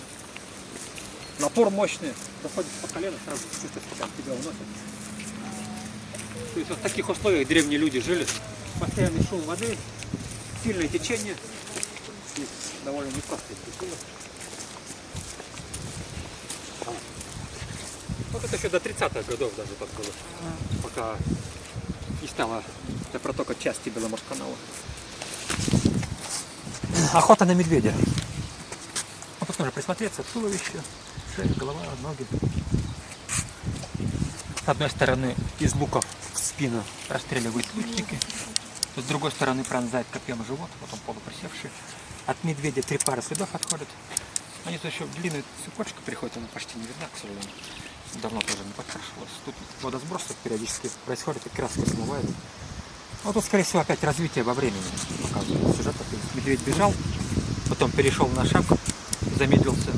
Напор мощный, доходит по колено, сразу чувствуешь, как тебя уносит. То есть вот в таких условиях древние люди жили. Постоянный шум воды, сильное течение. И довольно непростые структуры. Вот это еще до 30-х годов даже так было. Пока не стало для протока части Беломорсканала. Охота на медведя. Вот тут нужно присмотреться. Туловище, шея, голова, ноги. С одной стороны из луков в спину расстреливают лучники. С другой стороны пронзает копьем живот, вот он полуприсевший. От медведя три пары следов отходят. Они тут еще длинная цепочка приходит, она почти не видна, к сожалению. Давно тоже не покрашивалась. Тут водосброс тут периодически происходит, и краска смывает. Ну тут, скорее всего, опять развитие во времени показывает сюжет. Медведь бежал, потом перешел на шаг, замедлился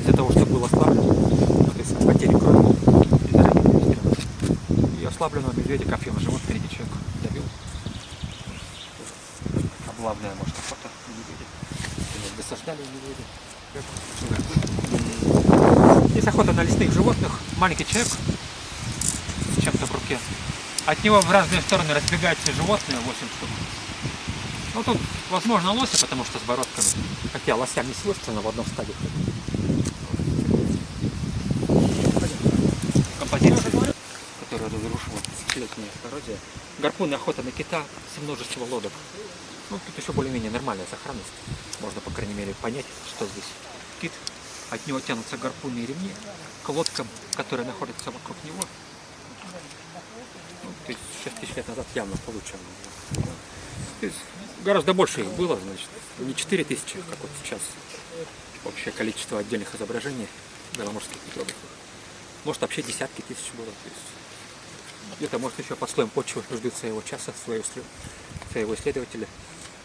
из-за того, что был ослаблен. Ну, то есть от потери крови и выстрела. И ослабленного медведя копьем в живот впереди человек добил. Облавная, может, охота на медведя. Или Досаждали медведя. Есть охота на лесных животных. Маленький человек с чем-то в руке. От него в разные стороны разбегаются животные, 8 штук. Ну тут, возможно, лоси, потому что с бородками. Хотя лосям не свойственно в одном ходить. Композиция, которая разрушила тысячелетняя коррозия. Гарпун и охота на кита с множества лодок. Ну, тут еще более-менее нормальная сохранность. Можно, по крайней мере, понять, что здесь кит. От него тянутся гарпуны и ремни к лодкам, которые находятся вокруг него. Ну, есть 6 тысяч лет назад явно получше. Гораздо больше их было, значит, не 4 тысячи, как вот сейчас общее количество отдельных изображений беломорских петровых. Может вообще десятки тысяч было. То есть где-то может еще под слоем почвы ждут своего часа, своего, своего исследователя.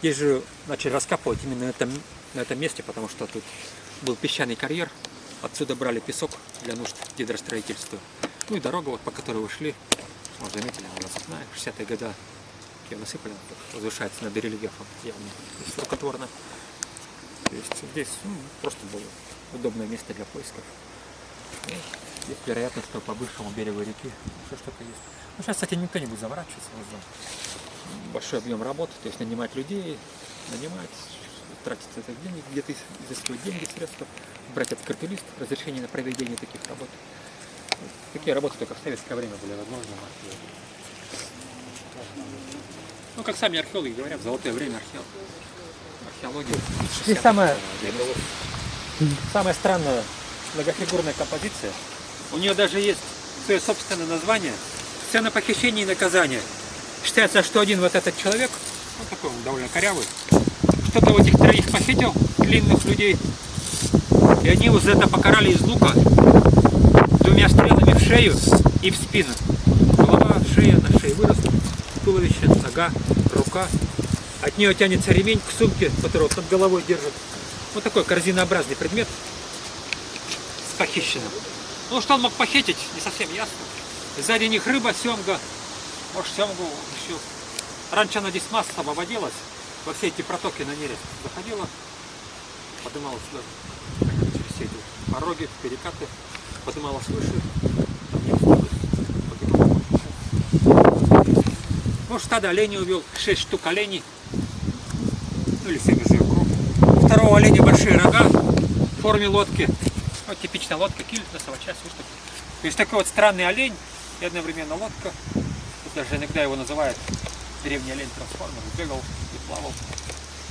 Здесь же начали раскапывать именно на этом, на этом месте, потому что тут был песчаный карьер, отсюда брали песок для нужд гидростроительства. Ну и дорога, вот, по которой вы шли, вот заметили, она насыпная, 60-е годы ее насыпали, возвышается над рельефом явно, рукотворно. То есть здесь ну, просто было удобное место для поисков. Ну, Есть вероятность, что по бывшему берегу реки еще что-то есть. Ну, сейчас, кстати, никто не будет заворачиваться. вот за Большой объем работы, то есть нанимать людей, нанимать, тратить это денег, где-то из- изыскивать деньги, средства, брать открытый лист, разрешение на проведение таких работ. Вот Такие работы только в советское время были возможны. в археологии. Ну, как сами археологи говорят, золотое время археологии. Археология. Здесь самое, самая странная многофигурная композиция. У нее даже есть свое собственное название. Сцена похищения и наказания. Считается, что один вот этот человек, ну такой он довольно корявый, что-то у этих троих похитил, длинных людей, и они его за это покарали из лука двумя стрелами в шею и в спину. Голова, шея, на шее вырос, туловище, нога, рука. От нее тянется ремень к сумке, которую под головой держит. Вот такой корзинообразный предмет с похищенным. Ну, что он мог похитить, не совсем ясно. Сзади них рыба, семга. Может, семгу еще. Раньше она здесь массово водилась. Во все эти протоки на нерест заходила. Подымалась сюда. Через все эти пороги, перекаты. Подымалась выше. Ну, стадо оленей увел. Шесть штук оленей. Ну, или семь уже круг. У Второго оленя большие рога в форме лодки. Вот типичная лодка, киль, часть, вот такой. То есть такой вот странный олень и одновременно лодка. Тут даже иногда его называют древний олень трансформер. Бегал и плавал.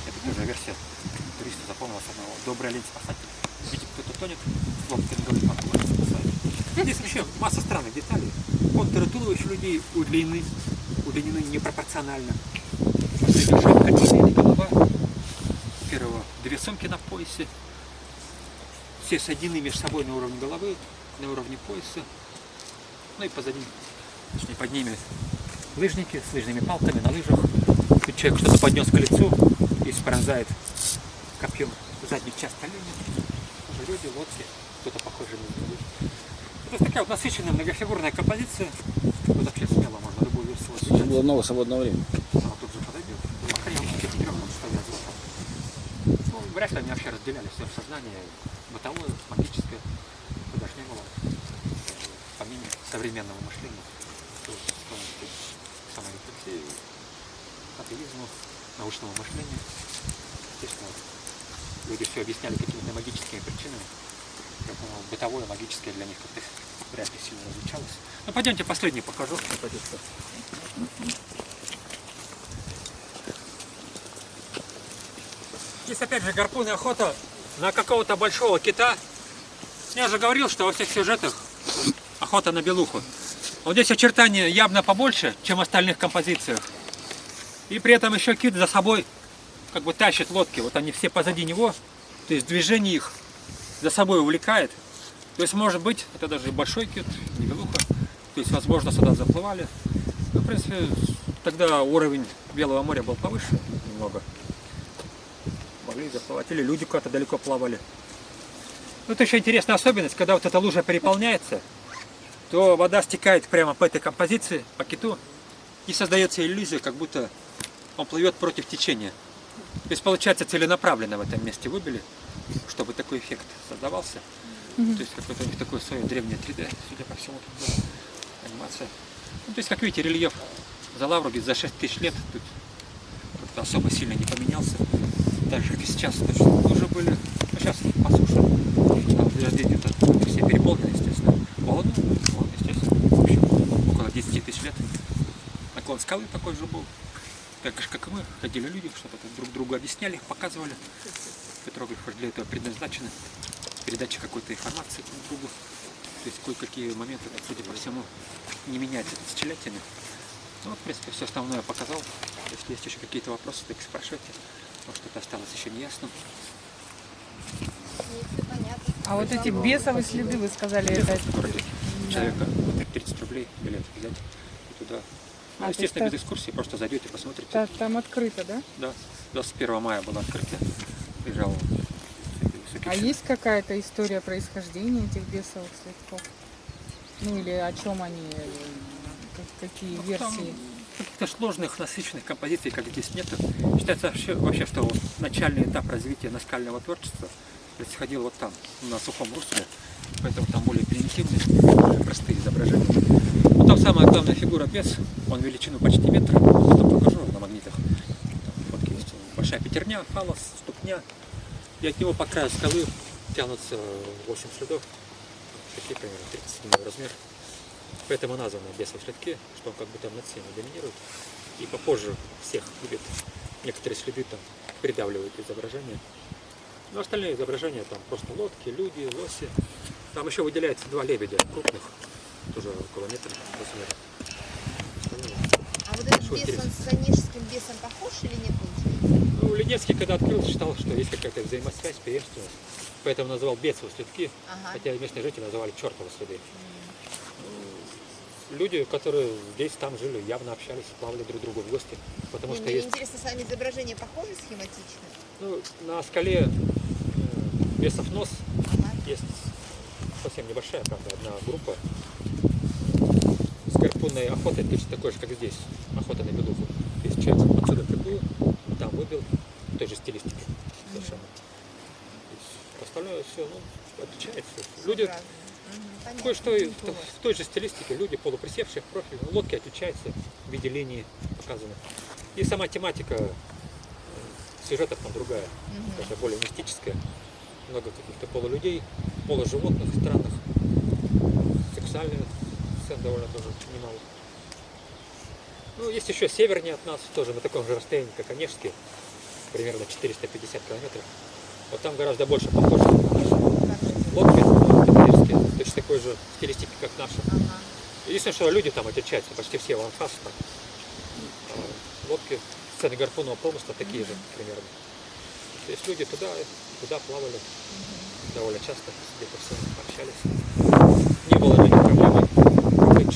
Это тоже версия туриста запомнилась одного. Добрый олень спасатель. Видит, на голове подплывает, спасает. Здесь вообще масса странных деталей. Контуры туловища людей удлинены, удлинены непропорционально. Шапка, голова. Первого две сумки на поясе. Все соединены между собой на уровне головы, на уровне пояса. Ну и позади, точнее под ними, лыжники с лыжными палками на лыжах. Тут человек что-то поднес к лицу и спронзает копьем заднюю часть оленя. Тоже люди, лодки, кто-то похожий на людей. Это такая вот насыщенная многофигурная композиция. Вот вообще смело можно любую версию Сейчас возьмать. было много свободного времени. Она тут же подойдет. Ну, охренеть, трех там стоят вот там. Ну, вряд ли они вообще разделяли все сознание, бытовое, магическое. Это даже не было помимо современного мышления. Саморефлексии, атеизму, научного мышления. Естественно, люди все объясняли какими-то магическими причинами. Поэтому бытовое, магическое для них как-то вряд ли сильно различалось. Ну, пойдемте последний покажу. Здесь опять же гарпун и охота на какого-то большого кита. Я же говорил, что во всех сюжетах охота на белуху. Вот здесь очертания явно побольше, чем в остальных композициях. И при этом еще кит за собой как бы тащит лодки. Вот они все позади него. То есть движение их за собой увлекает. То есть может быть, это даже большой кит, не белуха. То есть возможно сюда заплывали. Ну, в принципе, тогда уровень Белого моря был повыше немного могли заплывать. Или люди куда-то далеко плавали. Ну, это еще интересная особенность, когда вот эта лужа переполняется, то вода стекает прямо по этой композиции, по киту, и создается иллюзия, как будто он плывет против течения. То есть, получается, целенаправленно в этом месте выбили, чтобы такой эффект создавался. То есть, какое-то у них такое свое древнее 3D, судя по всему, тут была анимация. Ну, то есть, как видите, рельеф за Лавруги за 6 тысяч лет тут как-то особо сильно не поменялся. Так же, как и сейчас точно уже были. Ну, сейчас по суше. Там дожди где-то все переполнены, естественно. Волну, волны, естественно. В общем, около 10 тысяч лет. Наклон скалы такой же был. Так же, как и мы, ходили люди, что-то друг другу объясняли, показывали. Петроглифы для этого предназначены. Передача какой-то информации друг другу. То есть кое-какие моменты, судя по всему, не меняются тысячелетиями. Ну, вот, в принципе, все основное показал. Если есть еще какие-то вопросы, так спрашивайте. Может, что-то осталось еще неясным. А вот эти бесовые следы, вы сказали, это... Человека вот 30 рублей билет взять и туда. Ну, А, естественно, без экскурсии, просто зайдете, посмотрите. та- Там открыто, да? Да, 21 мая было открытие. Лежал А есть какая-то история происхождения этих бесовых следков? Ну или о чем они, э, как- какие Ну, там версии? Каких-то сложных, насыщенных композиций, как здесь нет. Считается вообще, вообще, что вот начальный этап развития наскального творчества происходил вот там, на сухом русле. Поэтому там более примитивные, более простые изображения. Там самая главная фигура бес, он величину почти метр, что покажу на магнитах. Там фотки есть. Большая пятерня, фалос, ступня. И от него по краю скалы тянутся 8 следов. Такие примерно 37 размер. Поэтому названы бесовые следки, что он как бы там над всеми доминирует. И попозже всех будет некоторые следы там придавливают изображение. Но остальные изображения там просто лодки, люди, лоси. Там еще выделяется два лебедя крупных, тоже около метра размера. А вот этот Что бес, он с онежским бесом похож или не получается? Ну, Ленецкий, когда открыл, считал, что есть какая-то взаимосвязь, преемственность. Поэтому назвал бесовые следки, Ага. хотя местные жители называли чертовы следы. Ну, Люди, которые здесь, там жили, явно общались, плавали друг другу в гости. Потому Не, что мне есть интересно, сами изображения похожи схематично? Ну, на скале э, Бесов нос Ага. есть совсем небольшая, правда, одна группа гарпунной охотой, точно такой же, как здесь, охота на белуху. То есть человек отсюда приплыл, там выбил, в той же стилистике совершенно. Остальное все, ну, отличается. Люди, кое-что в, той же стилистике, люди полуприсевшие в профиль, ну, лодки отличаются в виде линии показаны. И сама тематика э, сюжетов там другая какая-то более мистическая. Много каких-то полулюдей, полуживотных, странных. Сексуальных сцен довольно тоже немало. Ну, есть еще севернее от нас, тоже на таком же расстоянии, как Онежский, примерно 450 километров. Вот там гораздо больше похоже на наши лодки, онежские, точно такой же стилистики, как наши. Ага. Единственное, что люди там отличаются, почти все ванфас там. Лодки, сцены гарпунного промысла такие же примерно. То есть люди туда, туда плавали довольно часто, где-то все общались. Не было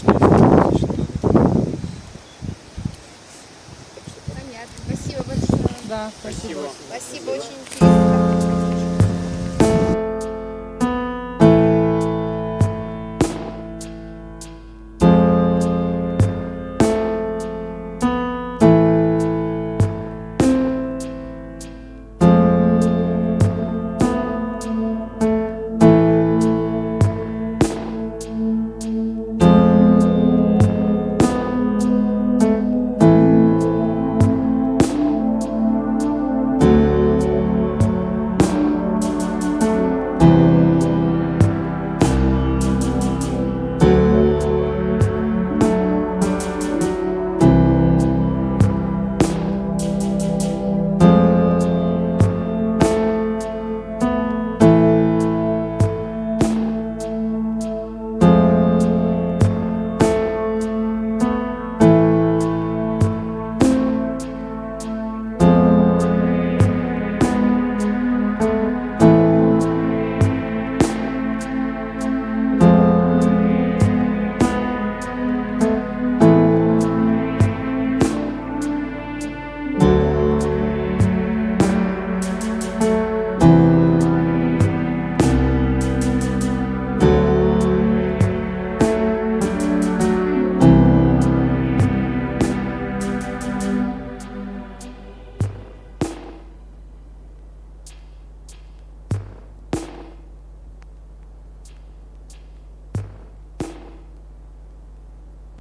страшно. Понятно. Спасибо большое. Да, спасибо. Спасибо. спасибо.